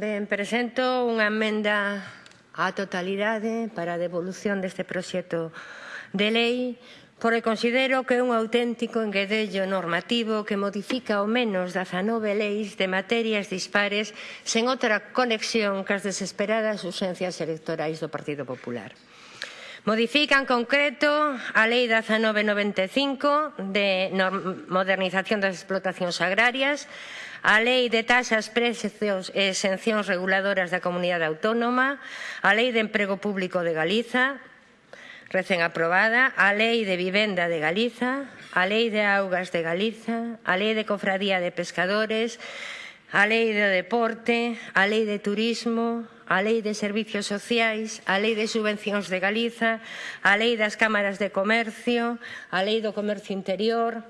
Ben, presento unha emenda á totalidade para a devolución deste proxecto de lei porque considero que é un auténtico enguedello normativo que modifica ao menos 19 leis de materias dispares sen outra conexión que as desesperadas ausencias electorais do Partido Popular. Modifica en concreto a Lei 1995 de modernización das explotacións agrarias, a Lei de taxas, precios e exencións reguladoras da Comunidade Autónoma, a Lei de Emprego Público de Galiza, recén aprobada, a Lei de Vivenda de Galiza, a Lei de Augas de Galiza, a Lei de Cofradía de Pescadores, a Lei de Deporte, a Lei de Turismo, a Lei de Servicios Sociais, a Lei de Subvencións de Galiza, a Lei das Cámaras de Comercio, a Lei do Comercio Interior,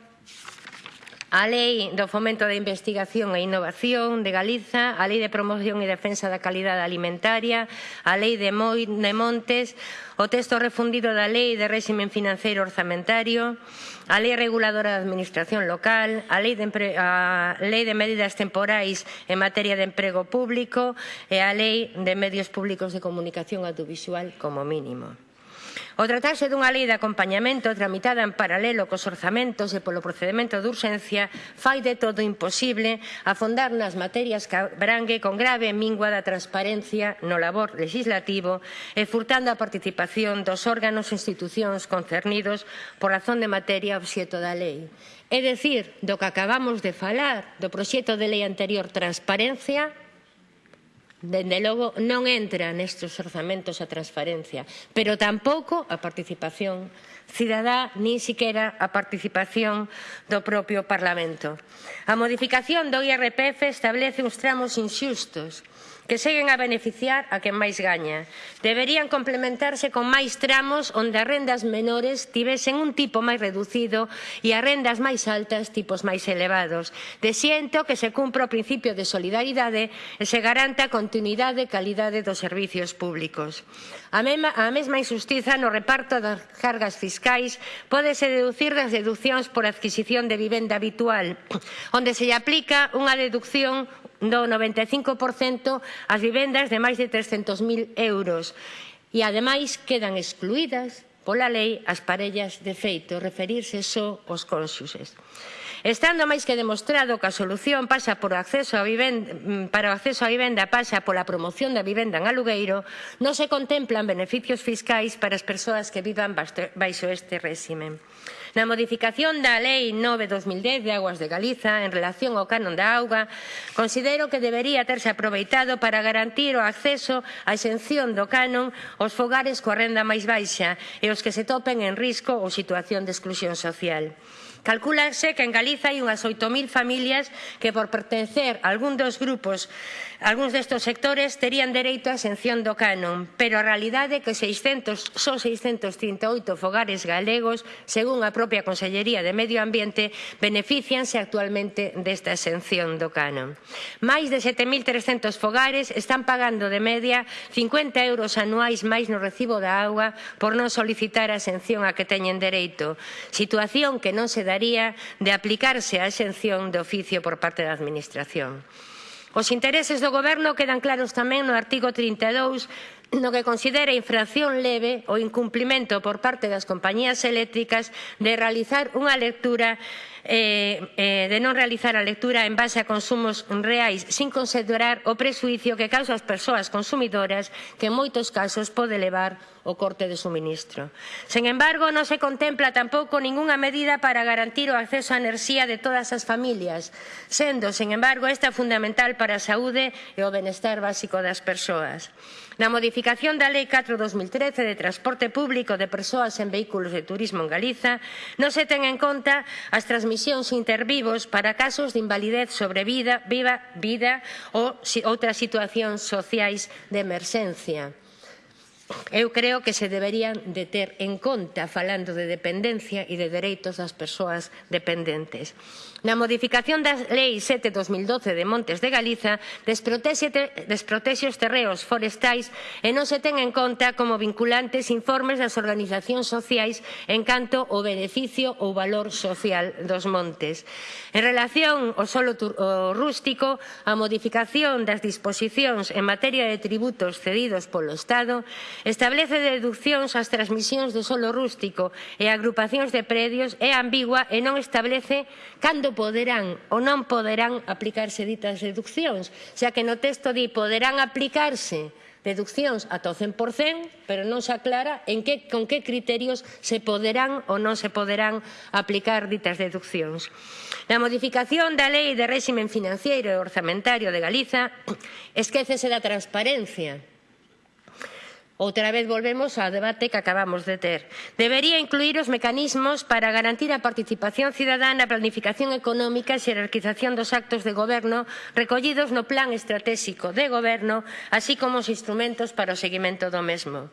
a Lei do Fomento da Investigación e Innovación de Galiza, a Lei de Promoción e Defensa da Calidade Alimentaria, a Lei de Montes, o texto refundido da Lei de Réxime Financeiro Orzamentario, a Lei Reguladora da Administración Local, a Lei de, a Lei de Medidas Temporais en materia de emprego público e a Lei de Medios Públicos de Comunicación Audiovisual como mínimo. O tratarse dunha lei de acompañamento tramitada en paralelo cos orzamentos e polo procedimento de urxencia fai de todo imposible afondar nas materias que abrangue con grave mingua da transparencia no labor legislativo e furtando a participación dos órganos e institucións concernidos por razón de materia obxeto da lei. É dicir, do que acabamos de falar, do proxecto de lei anterior Transparencia, Dende logo non entra nestes orzamentos a transparencia, pero tampouco a participación cidadá nin siquera a participación do propio Parlamento. A modificación do IRPF establece uns tramos inxustos que seguen a beneficiar a quen máis gaña. Deberían complementarse con máis tramos onde as rendas menores tivesen un tipo máis reducido e as rendas máis altas tipos máis elevados. Desiento que se cumpra o principio de solidaridade e se garanta a continuidade e calidade dos servicios públicos. A, mesma, a mesma injustiza no reparto das cargas fiscais pódese deducir das deduccións por adquisición de vivenda habitual, onde se lle aplica unha deducción do 95% as vivendas de máis de 300.000 euros e ademais quedan excluídas pola lei as parellas de feito, referirse só aos cónxuses. Estando máis que demostrado que a solución pasa por acceso a vivenda, mm, para o acceso á vivenda pasa pola promoción da vivenda en alugueiro, non se contemplan beneficios fiscais para as persoas que vivan baixo este réxime. Na modificación da Lei 9-2010 de Aguas de Galiza en relación ao canon da auga, considero que debería terse aproveitado para garantir o acceso á exención do canon aos fogares coa renda máis baixa e os que se topen en risco ou situación de exclusión social. Calcúlase que en Galiza hai unhas 8.000 familias que por pertencer a algún dos grupos Algúns destes sectores terían dereito á exención do canon, pero a realidade é que 600, son 638 fogares galegos, según a propia Consellería de Medio Ambiente, beneficianse actualmente desta exención do canon. Máis de 7.300 fogares están pagando de media 50 euros anuais máis no recibo da auga por non solicitar a exención a que teñen dereito, situación que non se daría de aplicarse a exención de oficio por parte da Administración. Os intereses do Goberno quedan claros tamén no artigo 32 no que considera infracción leve o incumplimento por parte das compañías eléctricas de realizar unha lectura eh, eh, de non realizar a lectura en base a consumos reais sin considerar o presuicio que causa ás persoas consumidoras que en moitos casos pode levar o corte de suministro. Sen embargo, non se contempla tampouco ningunha medida para garantir o acceso á enerxía de todas as familias, sendo, sen embargo, esta fundamental para a saúde e o benestar básico das persoas. Na modificación da Lei 4-2013 de transporte público de persoas en vehículos de turismo en Galiza, non se ten en conta as transmisións intervivos para casos de invalidez sobre vida, viva, vida ou outras situacións sociais de emerxencia eu creo que se deberían de ter en conta falando de dependencia e de dereitos das persoas dependentes. Na modificación da Lei 7-2012 de Montes de Galiza desprotexe os terreos forestais e non se ten en conta como vinculantes informes das organizacións sociais en canto ao beneficio ou valor social dos montes. En relación ao solo rústico, a modificación das disposicións en materia de tributos cedidos polo Estado Establece deduccións ás transmisións do solo rústico e agrupacións de predios é ambigua e non establece cando poderán ou non poderán aplicarse ditas deduccións, xa que no texto di poderán aplicarse deduccións ata o 100%, pero non se aclara en que, con que criterios se poderán ou non se poderán aplicar ditas deduccións. Na modificación da Lei de Réximen Financiero e Orzamentario de Galiza esquécese da transparencia Outra vez volvemos ao debate que acabamos de ter. Debería incluir os mecanismos para garantir a participación cidadana, planificación económica e xerarquización dos actos de goberno recollidos no plan estratégico de goberno, así como os instrumentos para o seguimento do mesmo.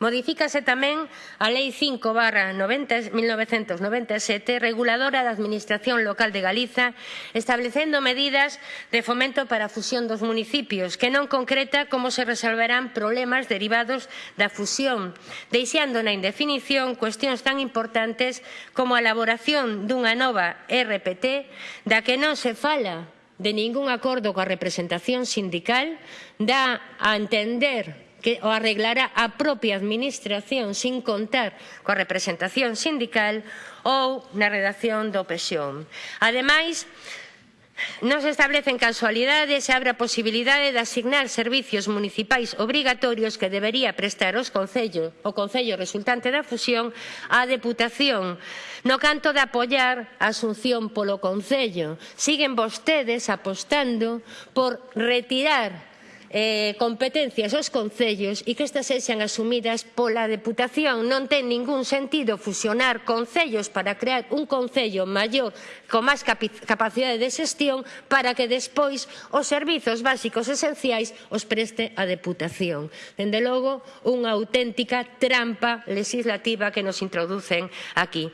Modifícase tamén a Lei 5 barra 90, 1997 reguladora da Administración Local de Galiza establecendo medidas de fomento para a fusión dos municipios que non concreta como se resolverán problemas derivados da fusión deixando na indefinición cuestións tan importantes como a elaboración dunha nova RPT da que non se fala de ningún acordo coa representación sindical dá a entender que o arreglará a propia Administración sin contar coa representación sindical ou na redacción do Pesión. Ademais, Non se establecen casualidades e abre a posibilidade de asignar servizos municipais obrigatorios que debería prestar os concello, o Concello resultante da fusión á Deputación, no canto de apoiar a asunción polo Concello. Siguen vostedes apostando por retirar eh, competencias aos concellos e que estas sexan asumidas pola Deputación. Non ten ningún sentido fusionar concellos para crear un concello maior con máis capacidade de xestión para que despois os servizos básicos esenciais os preste a Deputación. Dende logo, unha auténtica trampa legislativa que nos introducen aquí.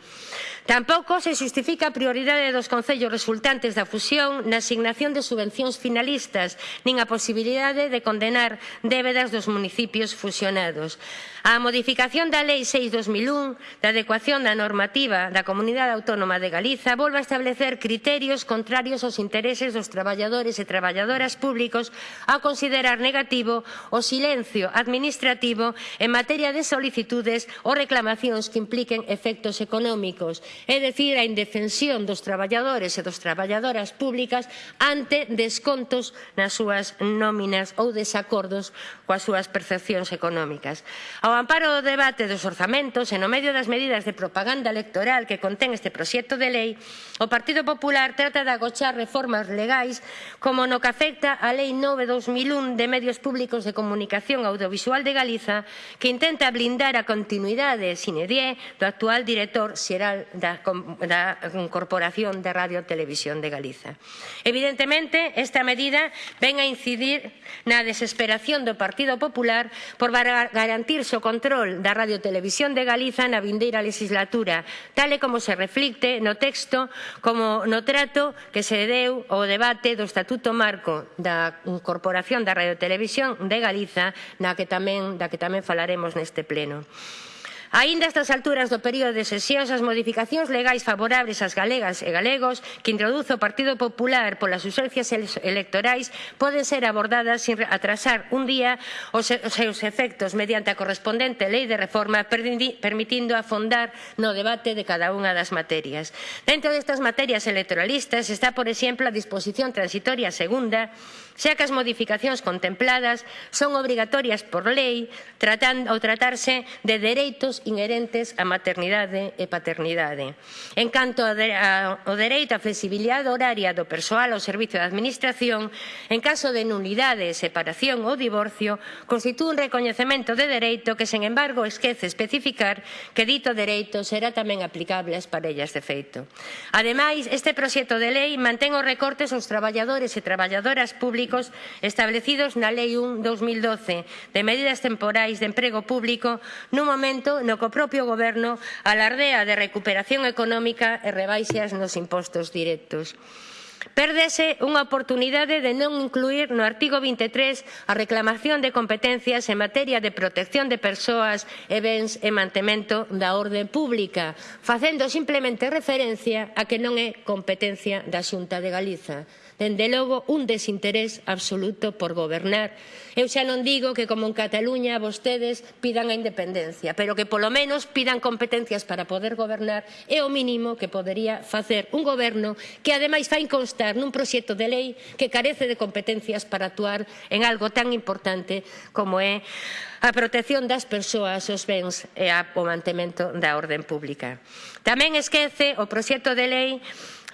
Tampouco se justifica a prioridade dos concellos resultantes da fusión na asignación de subvencións finalistas nin a posibilidade de condenar débedas dos municipios fusionados. A modificación da Lei 6-2001 da adecuación da normativa da Comunidade Autónoma de Galiza volve a establecer criterios contrarios aos intereses dos traballadores e traballadoras públicos a considerar negativo o silencio administrativo en materia de solicitudes ou reclamacións que impliquen efectos económicos é dicir, a indefensión dos traballadores e dos traballadoras públicas ante descontos nas súas nóminas ou desacordos coas súas percepcións económicas. Ao amparo do debate dos orzamentos e no medio das medidas de propaganda electoral que contén este proxecto de lei, o Partido Popular trata de agochar reformas legais como no que afecta a Lei 9-2001 de Medios Públicos de Comunicación Audiovisual de Galiza que intenta blindar a continuidade sine die do actual director xeral da da, da Corporación de Radio Televisión de Galiza. Evidentemente, esta medida ven a incidir na desesperación do Partido Popular por garantirse o control da Radio Televisión de Galiza na vindeira legislatura, tal e como se reflicte no texto como no trato que se deu ao debate do Estatuto Marco da Corporación da Radio Televisión de Galiza, na que tamén, da que tamén falaremos neste pleno. Aínda estas alturas do período de sesións, as modificacións legais favorables ás galegas e galegos que introduce o Partido Popular polas usencias electorais poden ser abordadas sin atrasar un día os seus efectos mediante a correspondente lei de reforma permitindo afondar no debate de cada unha das materias. Dentro destas materias electoralistas está, por exemplo, a disposición transitoria segunda xa que as modificacións contempladas son obrigatorias por lei tratando, ao tratarse de dereitos inherentes á maternidade e paternidade. En canto ao dereito á flexibilidade horaria do persoal ao servicio da Administración, en caso de nulidade, separación ou divorcio, constitúe un recoñecemento de dereito que, sen embargo, esquece especificar que dito dereito será tamén aplicable ás parellas de feito. Ademais, este proxecto de lei mantén os recortes aos traballadores e traballadoras públicas públicos establecidos na Lei 1-2012 de medidas temporais de emprego público nun momento no que o propio Goberno alardea de recuperación económica e rebaixas nos impostos directos. Pérdese unha oportunidade de non incluir no artigo 23 a reclamación de competencias en materia de protección de persoas e bens e mantemento da orde pública, facendo simplemente referencia a que non é competencia da Xunta de Galiza. Dende logo, un desinterés absoluto por gobernar. Eu xa non digo que, como en Cataluña, vostedes pidan a independencia, pero que polo menos pidan competencias para poder gobernar é o mínimo que podería facer un goberno que, ademais, fai constar nun proxecto de lei que carece de competencias para actuar en algo tan importante como é a protección das persoas, os bens e o mantemento da orden pública. Tamén esquece o proxecto de lei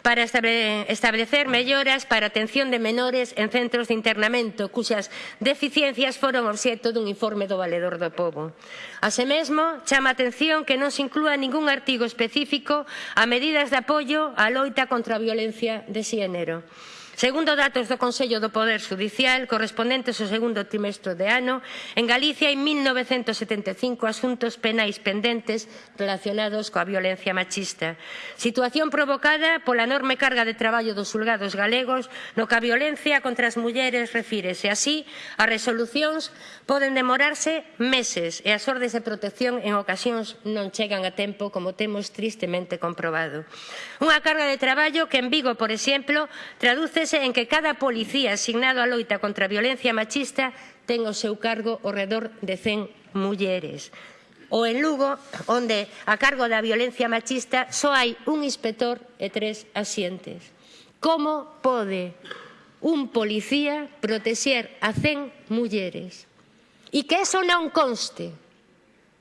para establecer melloras para a atención de menores en centros de internamento cuxas deficiencias foron obxeto dun informe do Valedor do Pobo. Así mesmo, chama a atención que non se inclúa ningún artigo específico a medidas de apoio á loita contra a violencia de xénero. Segundo datos do Consello do Poder Judicial, correspondentes ao segundo trimestre de ano, en Galicia hai 1.975 asuntos penais pendentes relacionados coa violencia machista. Situación provocada pola enorme carga de traballo dos xulgados galegos no que a violencia contra as mulleres refírese. Así, as resolucións poden demorarse meses e as ordes de protección en ocasións non chegan a tempo, como temos tristemente comprobado. Unha carga de traballo que en Vigo, por exemplo, traduce Insístese en que cada policía asignado á loita contra a violencia machista ten o seu cargo ao redor de 100 mulleres. O en Lugo, onde a cargo da violencia machista só hai un inspector e tres asientes. Como pode un policía protexer a 100 mulleres? E que eso non conste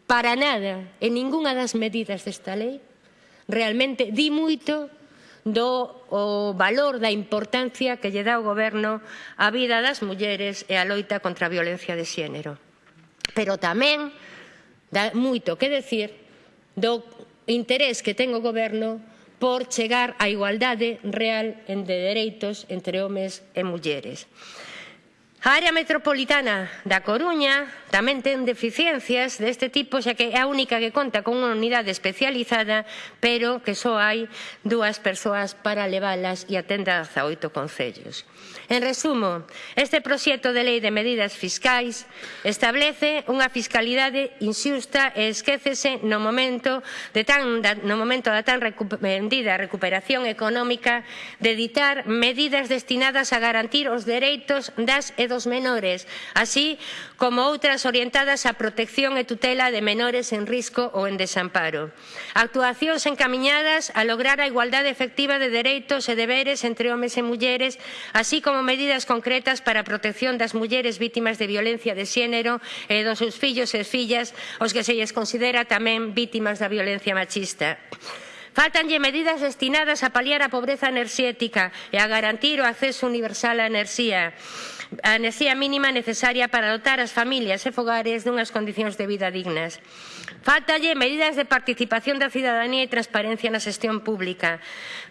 para nada en ningunha das medidas desta lei, realmente di moito do o valor da importancia que lle dá o goberno á vida das mulleres e á loita contra a violencia de xénero. Pero tamén dá moito que decir do interés que ten o goberno por chegar á igualdade real de dereitos entre homes e mulleres. A área metropolitana da Coruña tamén ten deficiencias deste tipo, xa que é a única que conta con unha unidade especializada, pero que só hai dúas persoas para leválas e atende a 18 concellos. En resumo, este proxecto de lei de medidas fiscais establece unha fiscalidade inxusta e esquécese no momento, de tan, no momento da tan vendida recuperación económica de editar medidas destinadas a garantir os dereitos das educaciones dos menores, así como outras orientadas á protección e tutela de menores en risco ou en desamparo. Actuacións encamiñadas a lograr a igualdade efectiva de dereitos e deberes entre homes e mulleres, así como medidas concretas para a protección das mulleres vítimas de violencia de xénero e dos seus fillos e fillas, os que se lles considera tamén vítimas da violencia machista. Faltanlle medidas destinadas a paliar a pobreza enerxética e a garantir o acceso universal á enerxía a enerxía mínima necesaria para dotar as familias e fogares dunhas condicións de vida dignas. Faltalle medidas de participación da cidadanía e transparencia na xestión pública.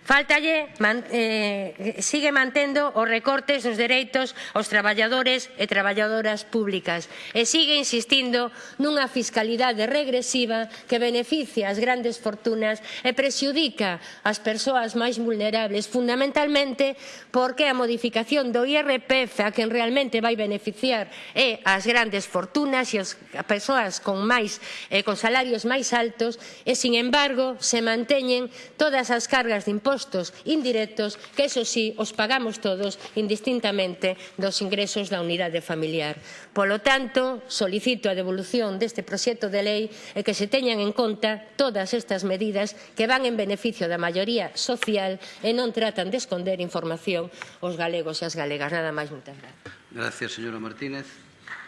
Faltalle, man, eh, sigue mantendo os recortes dos dereitos aos traballadores e traballadoras públicas. E sigue insistindo nunha fiscalidade regresiva que beneficia as grandes fortunas e prexudica as persoas máis vulnerables, fundamentalmente porque a modificación do IRPF a quen realmente vai beneficiar é as grandes fortunas e as persoas con máis eh, con salarios máis altos e, sin embargo, se manteñen todas as cargas de impostos indirectos que, eso sí, os pagamos todos indistintamente dos ingresos da unidade familiar. Polo tanto, solicito a devolución deste proxecto de lei e que se teñan en conta todas estas medidas que van en beneficio da maioría social e non tratan de esconder información aos galegos e as galegas. Nada máis, moitas gracias. Gracias, señora Martínez.